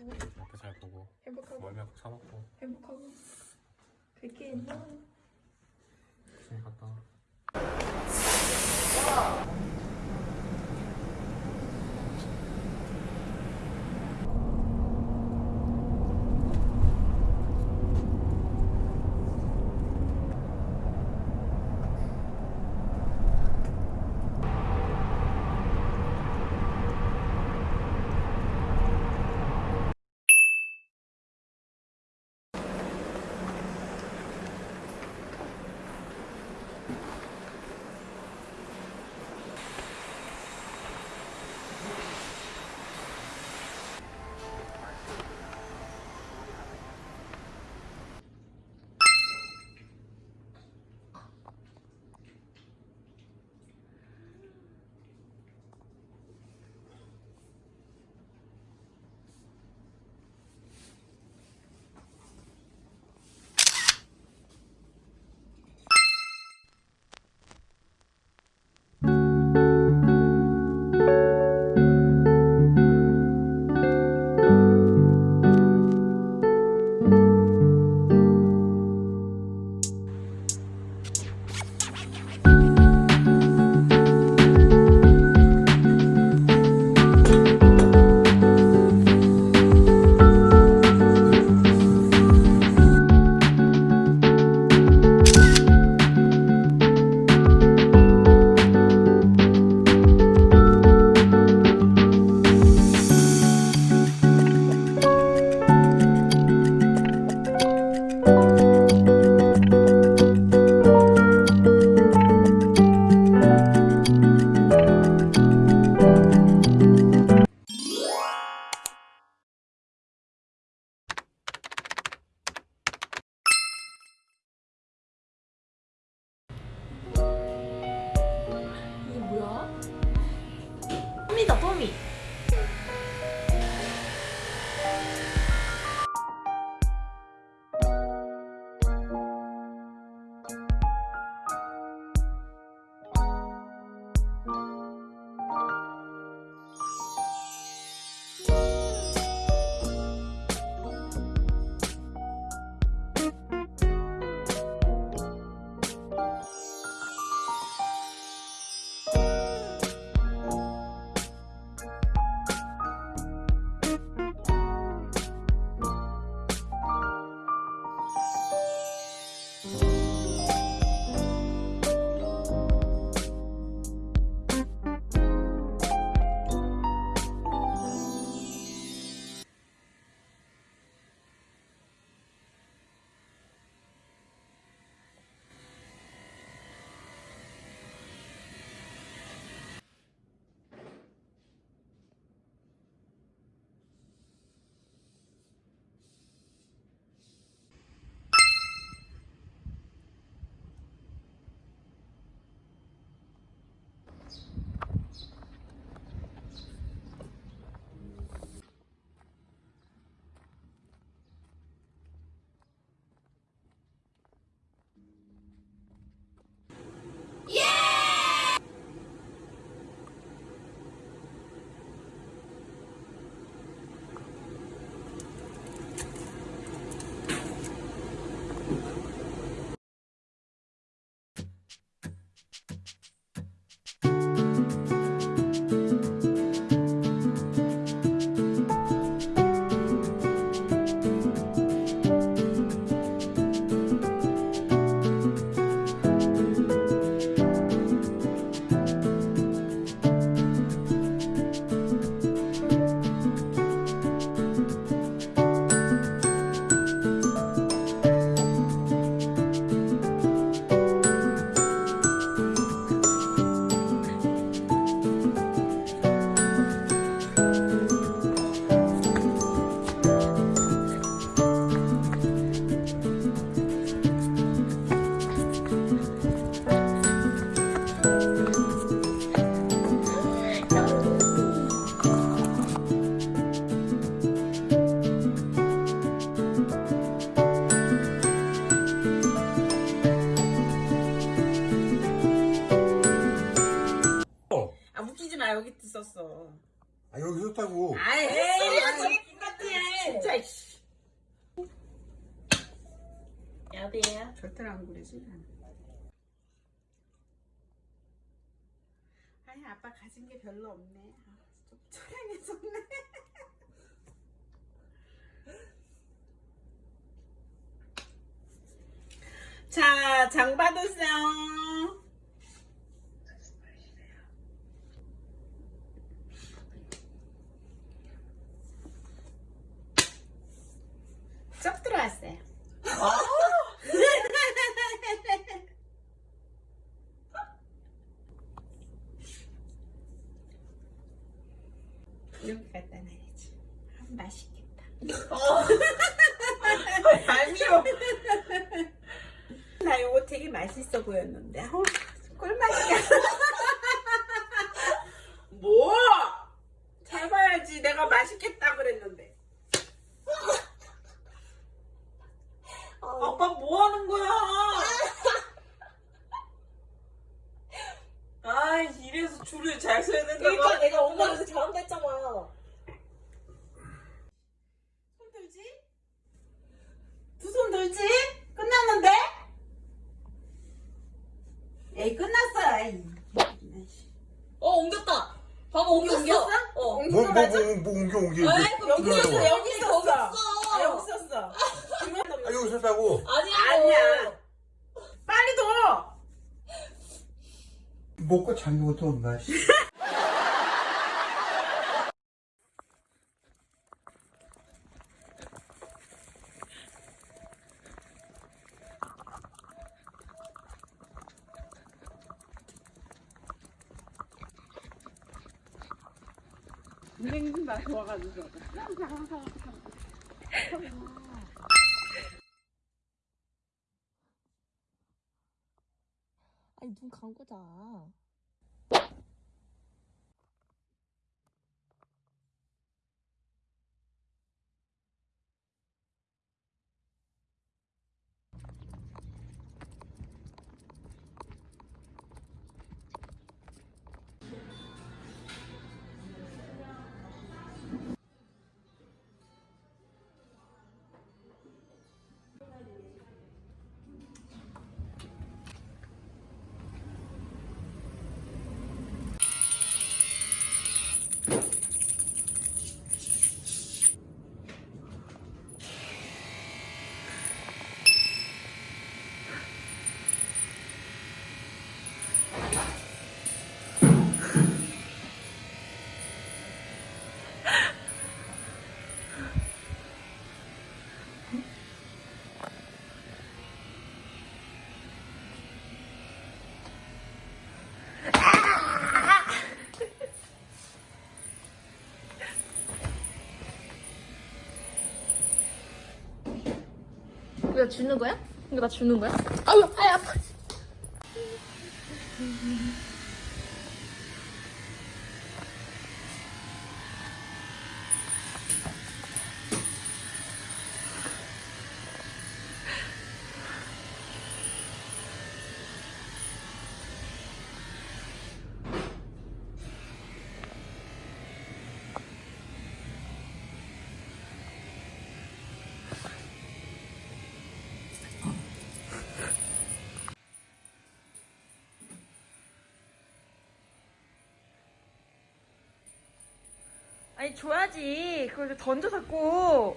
행복하고 앞에 잘 보고 행복하고. 꼭 사먹고. 행복하고. 그렇게 했나? 조심히 갔다 아 여기 했다고. 아이, 에이. 진짜. 여보세요? 절대로 안 그러지. 아니, 아빠 가진 게 별로 없네. 아, 좀 초량해졌네. 자, 장 받으세요. 쩍 들어왔어요. 이렇게 갖다 놔야지. 아, 맛있겠다. 얄미워. 나 이거 되게 맛있어 보였는데. 어, 꿀맛이야. 뭐? 잘 봐야지. 내가 맛있겠다 그랬는데. 아빠 뭐 하는 거야? 아, 이래서 줄을 잘 서야 된다고. 그러니까 내가 엄마가 요새 잘한다 했잖아. 손 들지? 두 손 들지? 끝났는데? 에이 에이. 어 옮겼다. 봐봐 옮겼어. 옮겼어? 어. 뭐거 뭐? 뭐 뭐 옮겨 옮겨. 에이, 여기 들어가는 있어 거야. 여기 있어 여기 아, 있어. 여기 있었어. 아 여기 섰다고. 아니야. 아니야. 빨리 둬. 먹고 잠긴 것도 없 선생님 나 좋아가지고. 아니 눈 감고 자. 나 주는 거야? 이거 나 주는 거야? 아유, 아유 아파. 아니, 줘야지. 그걸 던져 자꾸.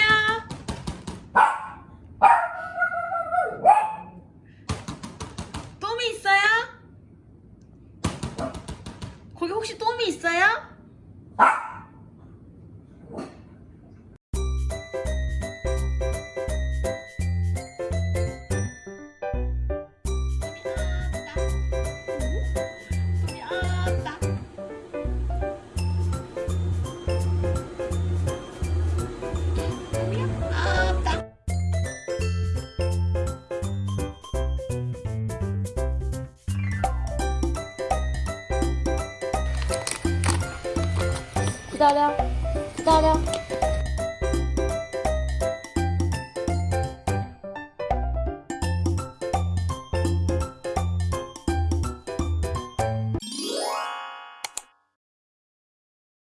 知道了，知了。